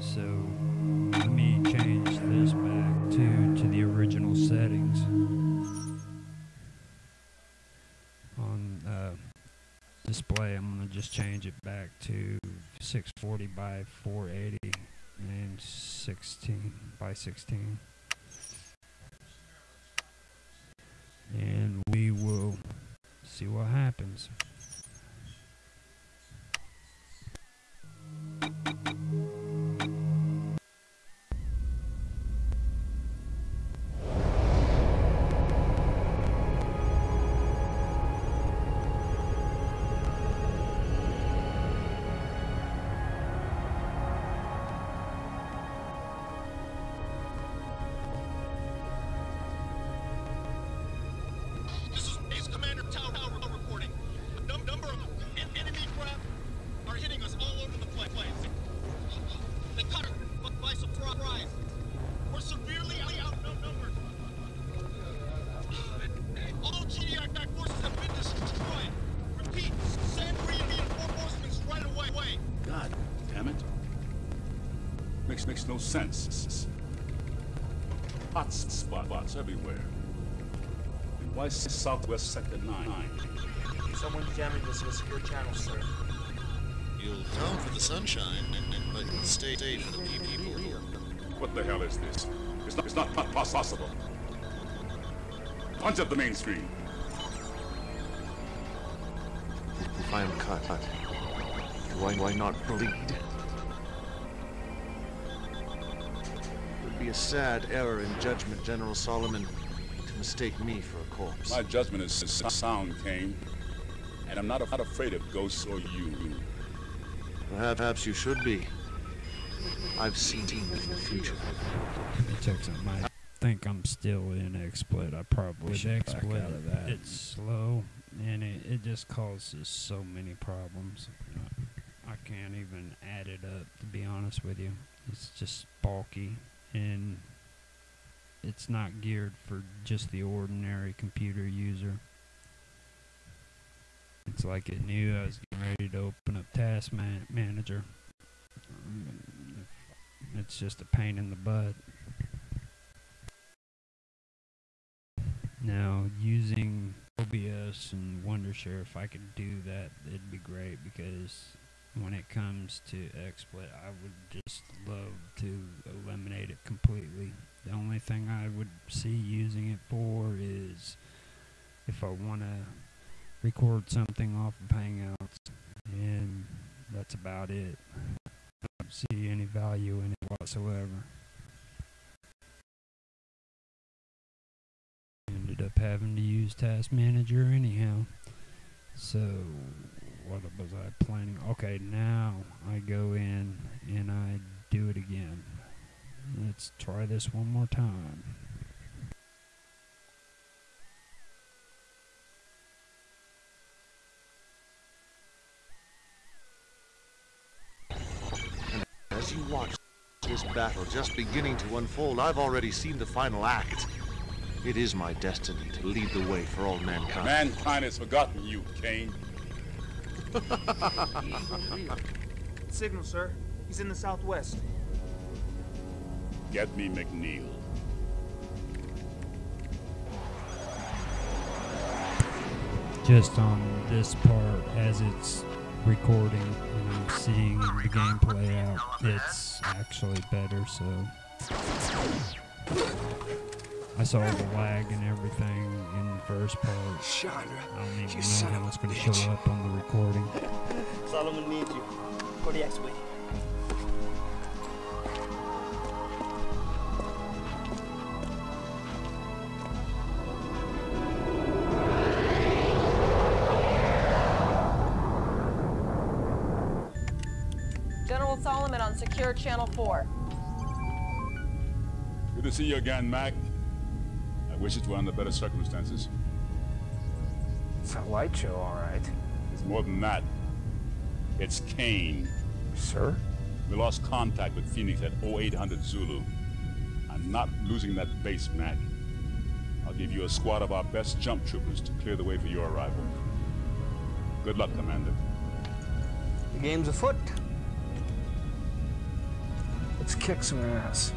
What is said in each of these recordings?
So let me change this back to to the original settings on uh, display. I'm gonna just change it back to 640 by 480 and 16 by 16, and we will see what happens. Makes makes no sense. Hot spots everywhere. And why s- Southwest Sector 9? Someone's jamming this to a secure channel, sir. You'll come for the sunshine, but stay, stay for the people. What the hell is this? It's not, it's not po- pos- possible. Punch up the main screen. If I am cut, do I, do not bleed? Would be a sad error in judgment, General Solomon, to mistake me for a corpse. My judgment is sound, Kane. And I'm not, not afraid of ghosts or you. Perhaps, perhaps you should be. I've seen it in the future. Let me check something. I think I'm still in XSplit. I probably should back XSplit, out of that. It's slow, and it, it just causes so many problems. I can't even add it up, to be honest with you. It's just bulky, and it's not geared for just the ordinary computer user. It's like it knew I was getting ready to open up Task Man- Manager. It's just a pain in the butt. Now, using OBS and Wondershare, if I could do that, it'd be great because when it comes to XSplit, I would just love to eliminate it completely. The only thing I would see using it for is if I want to record something off of Hangouts, and that's about it. I don't see any value in it whatsoever. Ended up having to use Task Manager anyhow. So, what was I planning? Okay, now I go in and I do it again. Let's try this one more time. As you watch this battle just beginning to unfold, I've already seen the final act. It is my destiny to lead the way for all mankind. Mankind has forgotten you, Kane. Signal, sir. He's in the southwest. Get me McNeil. just on this part as it's recording and I'm seeing the gameplay out, it's actually better. So I saw the lag and everything in the first part. Chandra, I don't even you know son how it's going to show up on the recording. Solomon needs you. For the X-Wing. General Solomon on Secure Channel 4. Good to see you again, Mac. I wish it were under better circumstances. It's a light show, all right. It's more than that. It's Kane. Sir? We lost contact with Phoenix at 0800 Zulu. I'm not losing that base, Mac. I'll give you a squad of our best jump troopers to clear the way for your arrival. Good luck, Commander. The game's afoot. Let's kick some ass.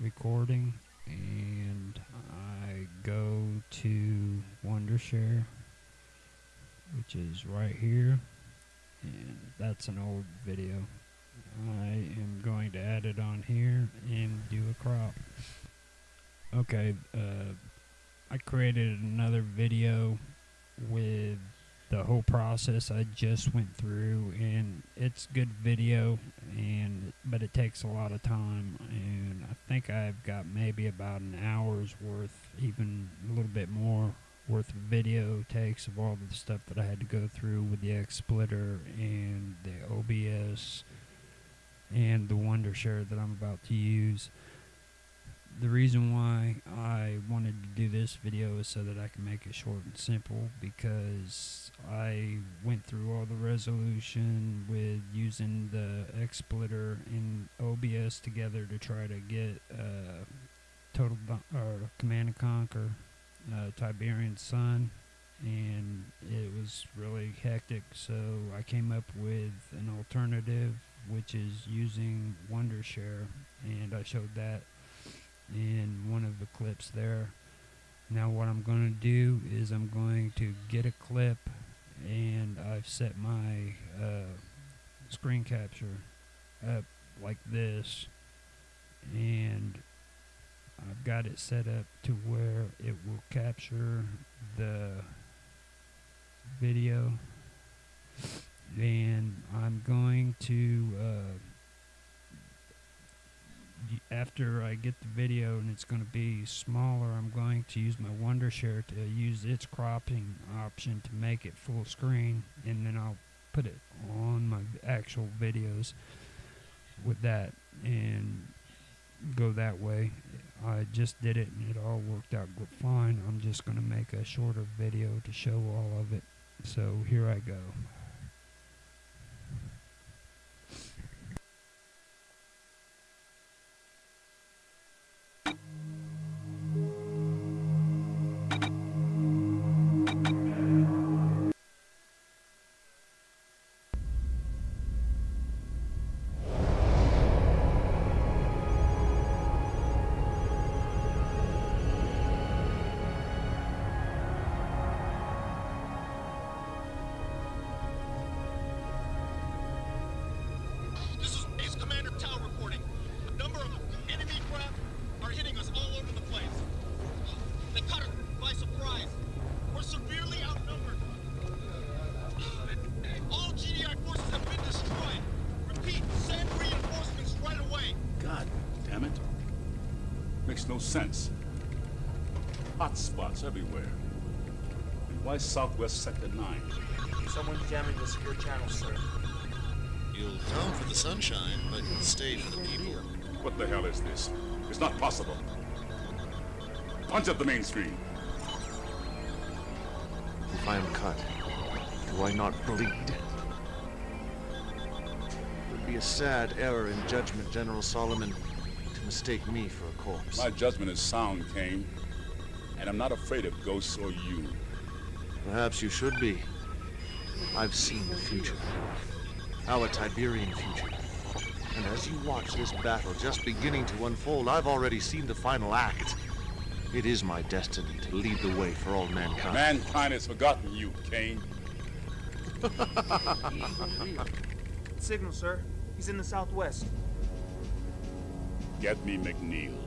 Recording and I go to Wondershare, which is right here, and that's an old video. I am going to add it on here and do a crop. Okay, uh, I created another video with the whole process I just went through and it's good video and but it takes a lot of time and I think I've got maybe about an hour's worth even a little bit more worth of video takes of all the stuff that I had to go through with the XSplitter and the OBS and the Wondershare that I'm about to use the reason why I wanted to do this video is so that I can make it short and simple because I went through all the resolution with using the XSplitter and OBS together to try to get uh, Total or Command and Conquer uh, Tiberian Sun and it was really hectic. So I came up with an alternative which is using Wondershare and I showed that in one of the clips there. Now what I'm going to do is I'm going to get a clip and I've set my uh, screen capture up like this and I've got it set up to where it will capture the video and I'm going to uh, after I get the video and it's going to be smaller, I'm going to use my Wondershare to use its cropping option to make it full screen, and then I'll put it on my actual videos with that and go that way. I just did it and it all worked out fine. I'm just going to make a shorter video to show all of it. So here I go. Makes no sense. Hot spots everywhere. And why Southwest Sector 9? Someone's jamming the secure channel, sir. You'll come for the sunshine, but you'll stay for the people. What the hell is this? It's not possible. Punch up the main screen. If I am cut, do I not bleed? It would be a sad error in judgment, General Solomon, to mistake me for a corpse. My judgment is sound, Kane. And I'm not afraid of ghosts or you. Perhaps you should be. I've seen the future. Our Tiberian future. And as you watch this battle just beginning to unfold, I've already seen the final act. It is my destiny to lead the way for all mankind. Mankind has forgotten you, Kane. Signal, sir. He's in the southwest. Get me McNeil.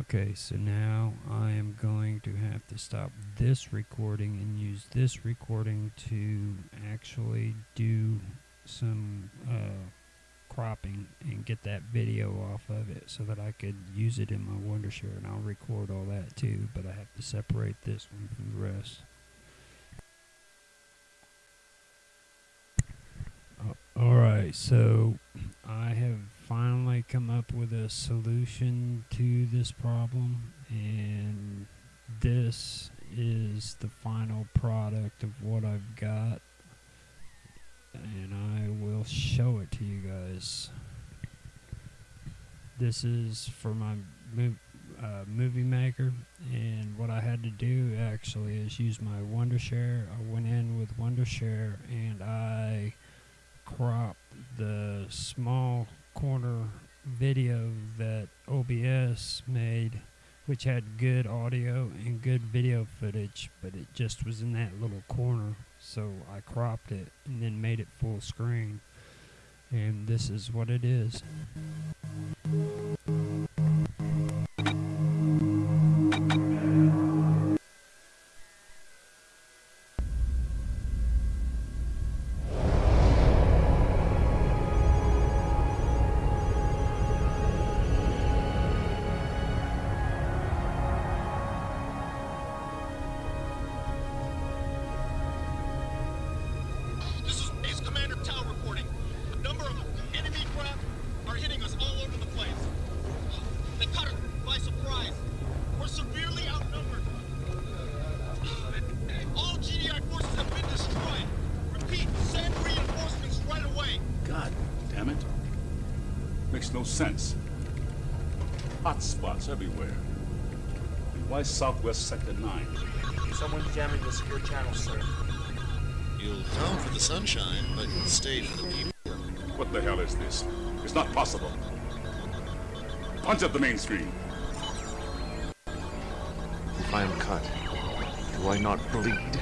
Okay, so now I am going to have to stop this recording and use this recording to actually do some uh, cropping and get that video off of it so that I could use it in my Wondershare and I'll record all that too, but I have to separate this one from the rest. All right, so I have finally come up with a solution to this problem, and this is the final product of what I've got, and I will show it to you guys. This is for my uh, movie maker, and what I had to do actually is use my Wondershare. I went in with Wondershare, and I cropped the small corner video that OBS made, which had good audio and good video footage, but it just was in that little corner. So I cropped it and then made it full screen. And this is what it is. Sense. Hot spots everywhere. Why Southwest Sector 9? Someone's jamming the secure channel, sir. You'll come for the sunshine, but you'll stay for the people. What the hell is this? It's not possible. Punch up the main screen. If I am cut, do I not bleed?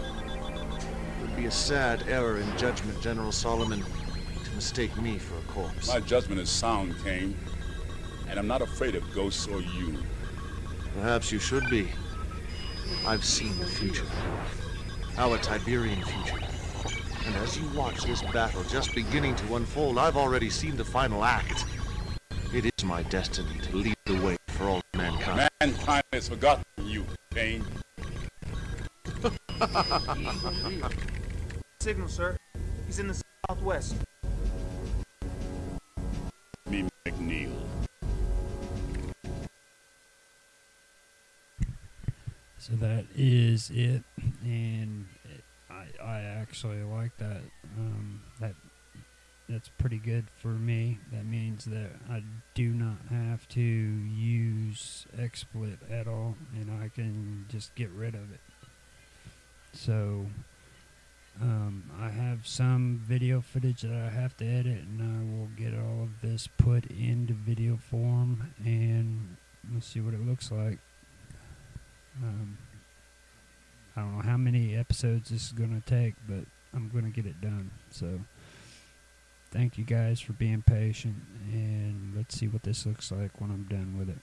It would be a sad error in judgment, General Solomon, to mistake me for a corpse. My judgment is sound, Kane. And I'm not afraid of ghosts or you. Perhaps you should be. I've seen the future. Our Tiberian future. And as you watch this battle just beginning to unfold, I've already seen the final act. It is my destiny to lead the way for all mankind. Mankind has forgotten you, Kane. Signal, sir. He's in the southwest. So that is it, and I I actually like that. Um, that that's pretty good for me. That means that I do not have to use XSplit at all, and I can just get rid of it. So um, I have some video footage that I have to edit, and I will get all of this put into video form, and let's see what it looks like. Um, I don't know how many episodes this is going to take, but I'm going to get it done. So, thank you guys for being patient, and let's see what this looks like when I'm done with it.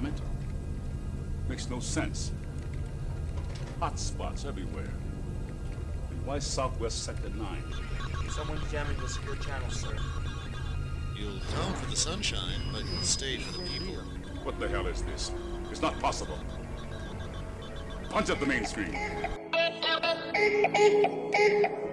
Damn it. Makes no sense. Hot spots everywhere. And why Southwest Sector 9? Someone's jamming the secure channel, sir. You'll come for the sunshine, but you'll stay for the people. What the hell is this? It's not possible. Punch up the main screen.